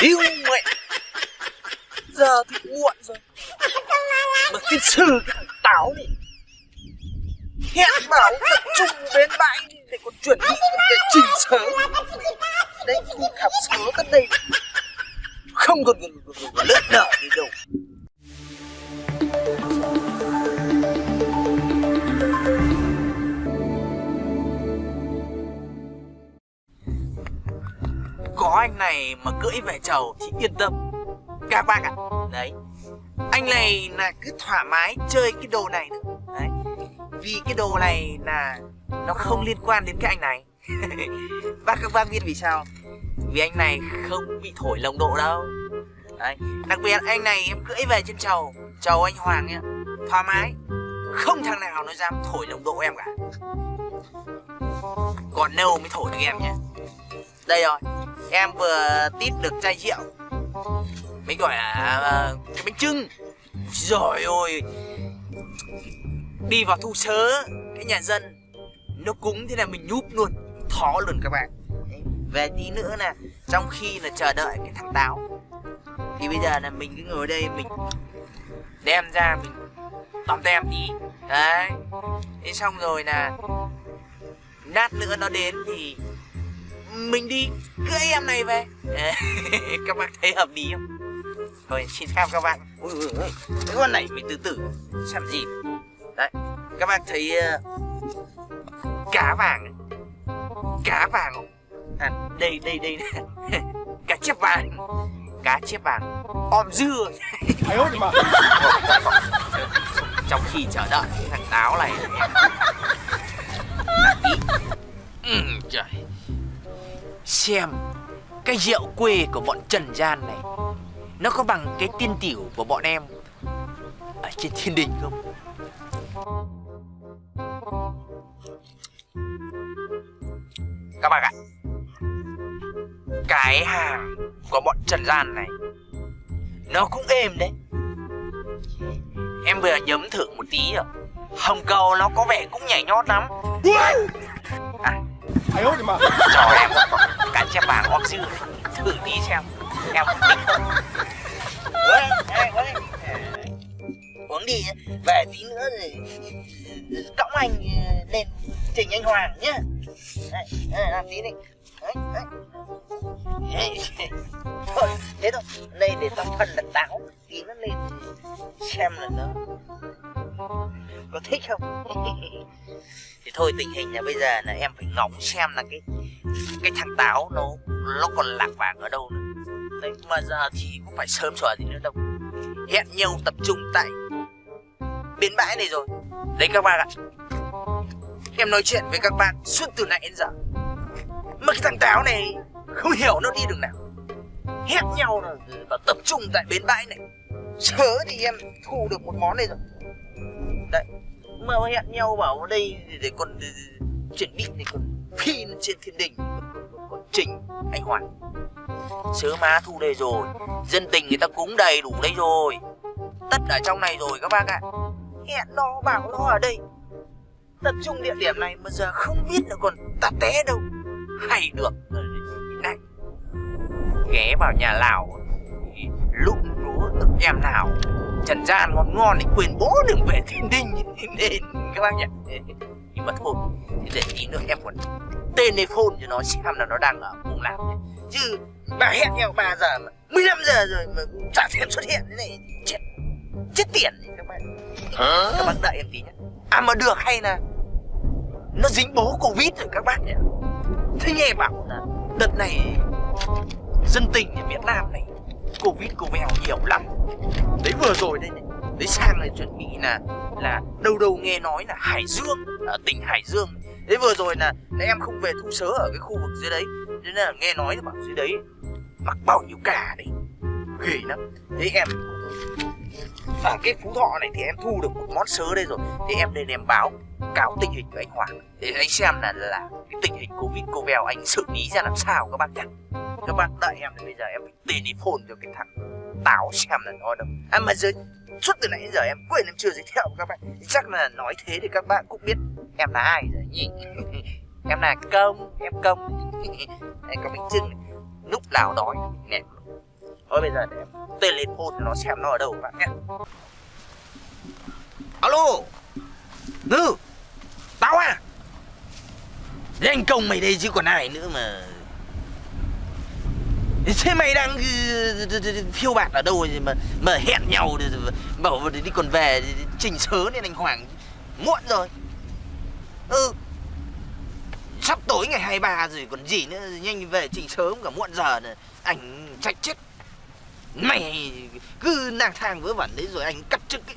Yêu mẹ. Giờ thì muộn rồi. Mà cái xử cái thằng táo này Hẹn bảo tập trung bên bãi Để còn chuẩn bị để trình sớ Đấy đi khảo sớ tới đây. Không còn lướt nở gì đâu. Có anh này mà cưỡi về chầu thì yên tâm. Các bác ạ. Đấy. Anh này là cứ thoải mái chơi cái đồ này nữa đấy. Vì cái đồ này là nó không liên quan đến cái anh này. Bác các bác biết vì sao vì anh này không bị thổi lồng độ đâu. Đấy. Đặc biệt anh này em cưỡi về trên chầu chầu anh hoàng nhá. Thoải mái. Không thằng nào nó dám thổi lồng độ em cả. Còn nâu mới thổi được em nhé đây rồi em vừa tít được chai rượu. Mới gọi là ờ, cái bánh trưng rồi ôi. Đi vào thu sớ cái nhà dân, nó cúng thế là mình nhúp luôn, thó luôn các bạn. Về tí nữa nè, trong khi là chờ đợi cái thằng táo. Thì bây giờ là mình cứ ngồi đây mình đem ra mình tóm tem tí. Đấy. Thế xong rồi là nát nữa nó đến thì mình đi cưỡi em này về. Các bác thấy hợp lý không? Rồi xin phép các bạn. Ui, ui, ui. cái con này mình từ từ xem gì. Đấy các bác thấy uh, cá vàng cá vàng à, đây đây đây. Cá chép vàng. Cá chép vàng. Om dưa. Trong khi chờ đợi thằng táo này. Ừ, trời xem cái rượu quê của bọn Trần Gian này Nó có bằng cái tiên tiểu của bọn em Ở trên thiên đình không? Các bạn ạ Cái hàng của bọn Trần Gian này Nó cũng êm đấy. Em vừa nhấm thử một tí rồi Hồng cầu nó có vẻ cũng nhảy nhót lắm. À, cho em cả xem vàng hoặc sư thử đi xem. Em thích không uống đi về tí nữa rồi cõng anh lên trình anh hoàng nhá. Đây, làm tí đi. Đấy, đấy. thôi thế thôi. Đây để tập phần là táo. Tí nó lên xem là nó có thích không? Thì thôi, tình hình là bây giờ là em phải ngóng xem là cái cái thằng táo nó nó còn lạc vàng ở đâu nữa. Đấy, mà giờ thì cũng phải sớm sửa gì nữa đâu hẹn nhau tập trung tại bến bãi này rồi. Đấy các bạn ạ. Em nói chuyện với các bạn suốt từ nãy đến giờ. Mà cái thằng táo này không hiểu nó đi đường nào. Hẹn nhau rồi và tập trung tại bến bãi này. Sớ thì em thu được một món này rồi mà hẹn nhau bảo đây để còn chuyển đi thì còn phi trên thiên đình còn, còn, còn trình anh hoàng sớ má thu đây rồi dân tình người ta cúng đầy đủ đây rồi. Tất ở trong này rồi các bác ạ. Hẹn nó bảo nó ở đây. Tập trung địa điểm này mà giờ không biết là còn tạt té đâu. Hay được này ghé vào nhà lào lúc lúa được em nào trần gian ngon ngon thì quyền bố đừng về thiên đình nên các bác nhỉ? Nhưng mà thôi thì để tí nữa em còn telephone cho nó xem là nó đang ở vùng nào chứ bà hẹn nhau 3 giờ mà 15 giờ rồi mà chả thèm xuất hiện thế này chết chết tiền các bạn. Các bác đợi em tí nhé à mà được hay là nó dính bố covid rồi các bác nhỉ? Thế nghe bảo là đợt này dân tình ở việt nam này covid cô vèo nhiều lắm. Đấy vừa rồi đây này đấy sang này chuẩn bị là là đâu đâu nghe nói là hải dương ở tỉnh hải dương. Đấy vừa rồi là, là em không về thu sớ ở cái khu vực dưới đấy. Nên là nghe nói là bảo dưới đấy mặc bao nhiêu cả đấy. Ghê lắm. Thế em ở cái phú thọ này thì em thu được một món sớ đây rồi. Thì em nên em báo cáo tình hình của anh hoàng. Để anh xem là là cái tình hình covid cô vèo anh xử lý ra làm sao các bạn nhé các bạn đợi em thì bây giờ em phải telephone cho cái thằng táo xem là nó đâu. À mà giờ, suốt từ nãy đến giờ em quên, em chưa giới thiệu các bạn. Chắc là nói thế thì các bạn cũng biết em là ai rồi nhỉ? Em là công, em công. Em có bánh trưng lúc nào đói, nè. Thôi bây giờ để em telephone nó xem nó ở đâu các bạn nhé. Alo! Ngư tao à. Danh công mày đây chứ còn ai nữa mà. Thế mày đang ừ, ừ, ừ, phiêu bạt ở đâu mà mà hẹn nhau bảo đi còn về trình sớ nên anh Hoàng. Muộn rồi. Ừ. Sắp tối ngày 23 rồi còn gì nữa, Nhanh về trình sớm cả muộn giờ này Anh chạy chết. Mày cứ lang thang vớ vẩn đấy rồi anh cắt chức ấy.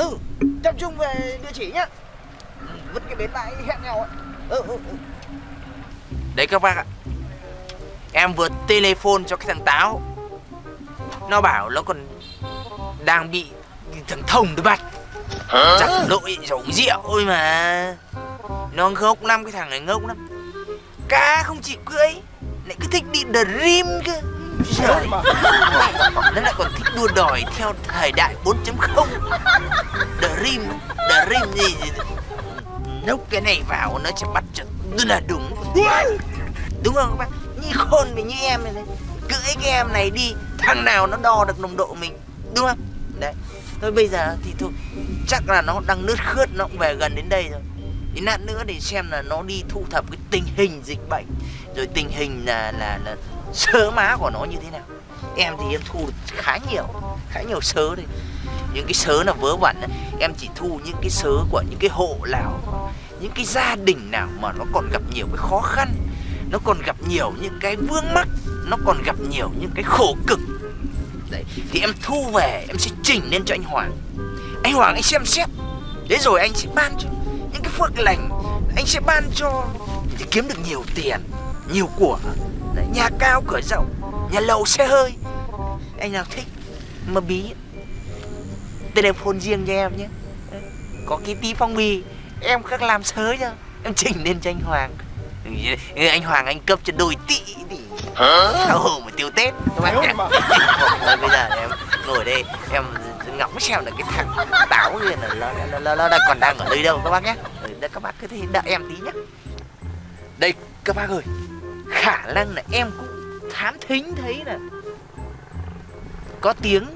Ừ Tập trung về địa chỉ nhá. Vứt cái bến bãi hẹn nhau ấy ừ, ừ, ừ. Đấy các bác ạ. Em vừa telephone cho cái thằng Táo. Nó bảo nó còn Đang bị thằng Thông được bắt. Chắc lỗi uống rượu thôi mà. Nó ngốc lắm cái thằng này ngốc lắm. Cá không chỉ cưỡi Lại cứ thích đi dream cơ Trời. Nó lại còn thích đua đòi theo thời đại 4.0 Dream Dream gì, gì. Nốc cái này vào nó sẽ bắt cho là đúng. Đúng không các bác? Như khôn mình như em này, Cưỡi cái em này đi Thằng nào nó đo được nồng độ mình. Đúng không? Đấy. Thôi bây giờ thì thôi. Chắc là nó đang nước khướt Nó cũng về gần đến đây rồi. Đến nạn nữa để xem là nó đi thu thập cái tình hình dịch bệnh. Rồi tình hình là là, là sớ má của nó như thế nào? Em thì em thu được khá nhiều Khá nhiều sớ đây những cái sớ là vớ vẩn em chỉ thu những cái sớ của những cái hộ nào, những cái gia đình nào mà nó còn gặp nhiều cái khó khăn, nó còn gặp nhiều những cái vướng mắc, nó còn gặp nhiều những cái khổ cực. Đấy, thì em thu về, em sẽ chỉnh lên cho anh Hoàng. Anh Hoàng, anh xem xét. Đấy rồi anh sẽ ban cho. Những cái phước lành, anh sẽ ban cho. Thì kiếm được nhiều tiền, nhiều của nhà cao cửa rộng nhà lầu xe hơi. Anh nào thích mà bí telephone riêng cho em nhé. Có cái tí phong bì em khác làm sớ cho em chỉnh lên cho anh Hoàng. Anh Hoàng anh cấp cho đôi tỷ thì sao hồ mà tiêu Tết các bác nhé bây giờ em ngồi đây em ngóng xem là cái thằng táo kia là nó, nó, nó, nó đang còn đang ở nơi đâu các bác nhé. Đây các bác cứ thế đợi em tí nhé. Đây các bác ơi khả năng là em cũng thám thính thấy là có tiếng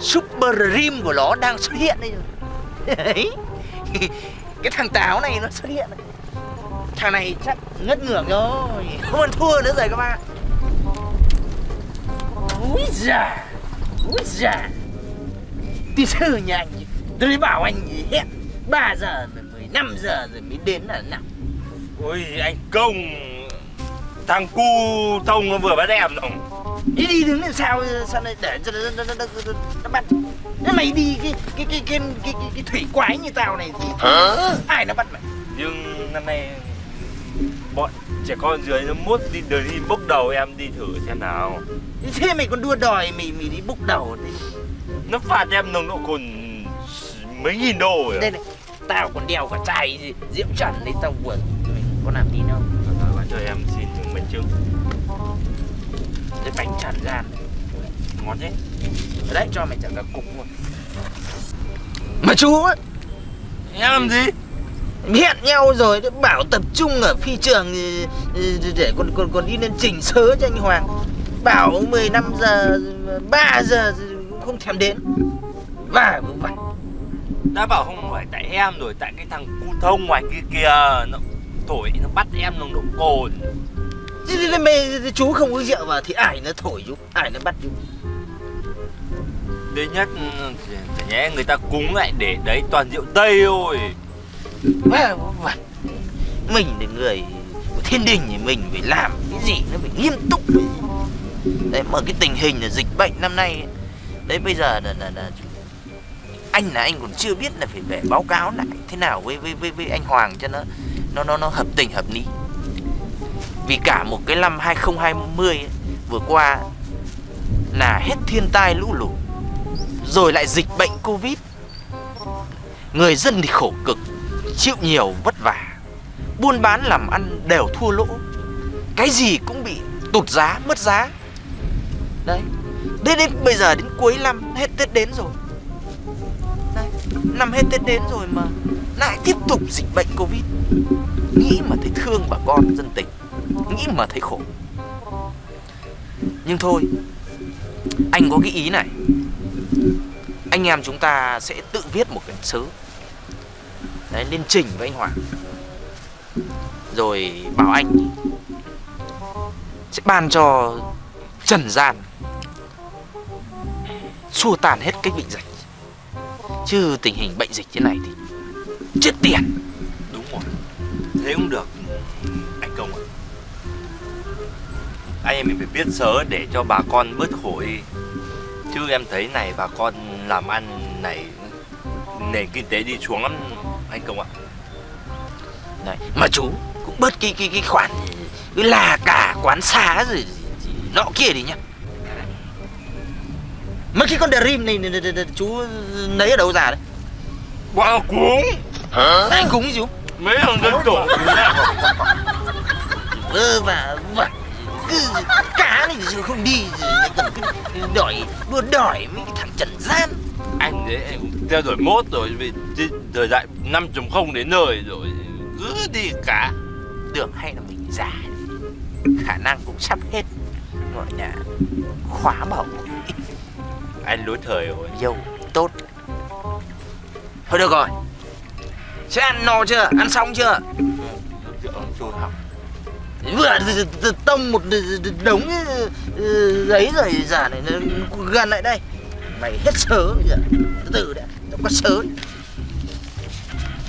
Super Rim của nó đang xuất hiện đây rồi. Đấy. Cái thằng táo này nó xuất hiện này. Thằng này chắc ngất ngưởng rồi. Không ăn thua nữa rồi các bạn. Úi già Úi già. Tí sư nhà anh Tôi bảo anh hẹn 3 giờ rồi 15 giờ rồi mới đến là nào Ôi, anh Công. Thằng cu thông nó vừa bắt em rồi đi đi đứng làm sao sao lại để cho nó, nó, nó, nó, nó bắt. Thế mày đi cái cái cái cái cái, cái, cái thủy quái như tao này thì Hả? ai nó bắt mày? Nhưng năm nay bọn trẻ con dưới nó mốt đi đời đi bốc đầu em đi thử xem nào. Thế mày còn đua đòi mày mày đi bốc đầu thì nó phạt em nồng độ cồn mấy nghìn đô rồi. Đây này tao còn đeo cả chai gì diễm trần đấy tao buồn mày có làm tin không cho em xin minh chứng cái bánh tràn gan. Ngon thế. Ở đấy cho mày chẳng cả cục luôn. Mà chú ấy. Em làm gì? Hẹn nhau rồi bảo tập trung ở phi trường để còn còn còn đi lên chỉnh sớ cho anh Hoàng. Bảo 15 giờ 3 giờ không thèm đến. Và vậy đã bảo không phải tại em rồi tại cái thằng cu thông ngoài kia kìa nó thổi nó bắt em nồng độ cồn Thế mày chú không uống rượu vào thì ai nó thổi chú, ai nó bắt chú. Đấy nhất chả nhẽ người ta cúng lại để đấy toàn rượu Tây thôi. Mà, mình là người của thiên đình thì mình phải làm cái gì nó phải nghiêm túc. Đấy mà cái tình hình là dịch bệnh năm nay đấy bây giờ là, là, là anh là anh còn chưa biết là phải về báo cáo lại thế nào với với với, với anh Hoàng cho nó nó nó nó hợp tình hợp lý. Vì cả một cái năm 2020 ấy, vừa qua là hết thiên tai lũ lụt Rồi lại dịch bệnh Covid Người dân thì khổ cực Chịu nhiều vất vả Buôn bán làm ăn đều thua lỗ Cái gì cũng bị tụt giá, mất giá Đấy Đến, đến bây giờ đến cuối năm hết Tết đến rồi Đấy. Năm hết Tết đến rồi mà lại tiếp tục dịch bệnh Covid. Nghĩ mà thấy thương bà con dân tỉnh nghĩ mà thấy khổ. Nhưng thôi, Anh có cái ý này. Anh em chúng ta sẽ tự viết một cái sớ Đấy lên trình với anh Hoàng. Rồi bảo anh Sẽ ban cho Trần gian Xua tan hết cái bệnh dịch. Chứ tình hình bệnh dịch thế này thì Chết tiền đúng rồi thế cũng được anh công ạ anh em mình phải biết sớ để cho bà con bớt khổ đi chứ em thấy này bà con làm ăn này nền kinh tế đi xuống lắm anh công ạ Đấy. Mà chú cũng bớt cái cái cái khoản cái là cả quán xá rồi nọ kia đi nhá. Mấy cái con dream này, này, này, này, này chú lấy ở đâu ra đấy? Bà cuống Cúng gì chú? mấy thằng dân tổ Vơ và vẩn cứ cá này chứ không đi rồi còn cứ đòi đua đòi mấy cái thằng trần gian. Anh đấy cũng theo đuổi mốt rồi vì thời đại 5.0 đến nơi rồi cứ đi cả. Được hay là mình già khả năng cũng sắp hết. Gọi là khóa bảo anh lối thời rồi dâu tốt. Thôi được rồi sẽ ăn no chưa? Ăn xong chưa? Học vừa tông một đống ờ, ờ, giấy rồi giả này ờ, gần lại đây. Mày hết sớ bây giờ. Từ từ đã nó có sớ.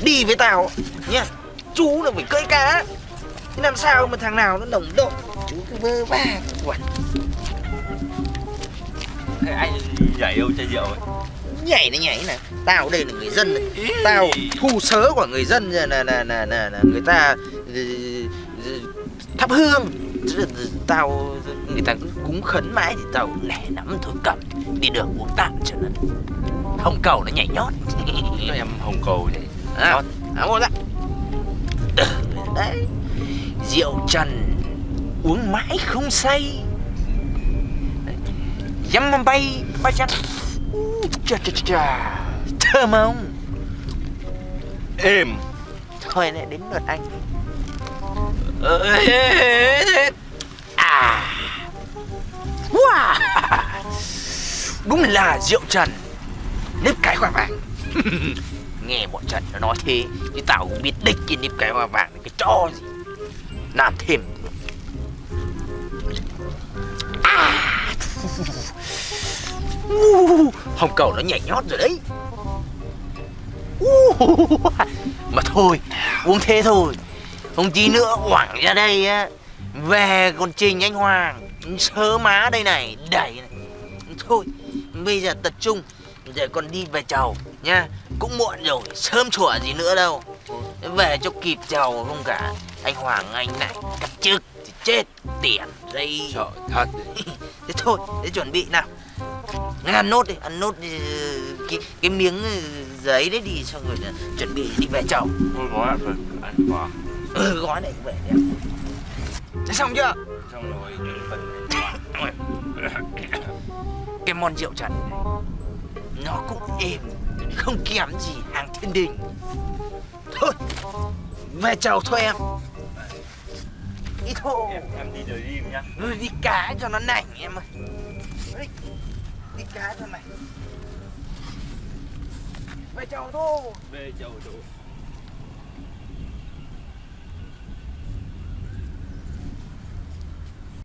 Đi với tao, nhá. Chú là phải cưỡi cá. Thế làm sao mà thằng nào nó đồng độ chú cứ vơ va, quẩn. Thế anh nhảy đâu chai rượu ấy? Nhảy này nhảy này. Tao đây là người dân này. tao thu sớ của người dân là là là là, là, người ta ừ, thắp hương. Tao người ta cúng khấn mãi thì tao nể lắm thôi cầm đi đường uống tạm cho nó. Hồng cầu nó nhảy nhót. Cho em hồng cầu đấy à, à, Ừ, đấy rượu trần uống mãi không say. Đấy. dăm bay ba chặt chà chà chà thơm không? Êm. Thôi này đến lượt anh. À. Wow. Đúng là rượu trần. Nếp cái hoa vàng. Nghe bọn trần nó nói thế chứ tao cũng biết đích cái nếp cái hoa vàng cái cho gì. Làm thêm Uh, hồng cầu nó nhảy nhót rồi đấy. Uh, mà thôi uống thế thôi. Không tí nữa hoảng ra đây á. Về còn trình anh hoàng sớ má đây này đẩy này. Thôi bây giờ tập trung để còn đi về chầu nha. Cũng muộn rồi sớm chùa gì nữa đâu. Về cho kịp chầu không cả. Anh hoàng anh này cắt chức thì chết tiền đây. Trời thật. Thế thôi để chuẩn bị nào ăn nốt đi ăn nốt đi, cái cái miếng ừ, giấy đấy đi xong rồi chuẩn bị đi về chầu tôi gói rồi anh vào ừ gói này về đi thế xong chưa? Xong rồi phần cái món rượu trần này nó cũng êm không kém gì hàng thiên đình. Thôi về chầu thôi em. Đi thôi em em đi rồi đi nhá. Ừ, đi cá cho nó nảnh em ơi đi, cá cho mày. Về chầu thôi. Về chầu chỗ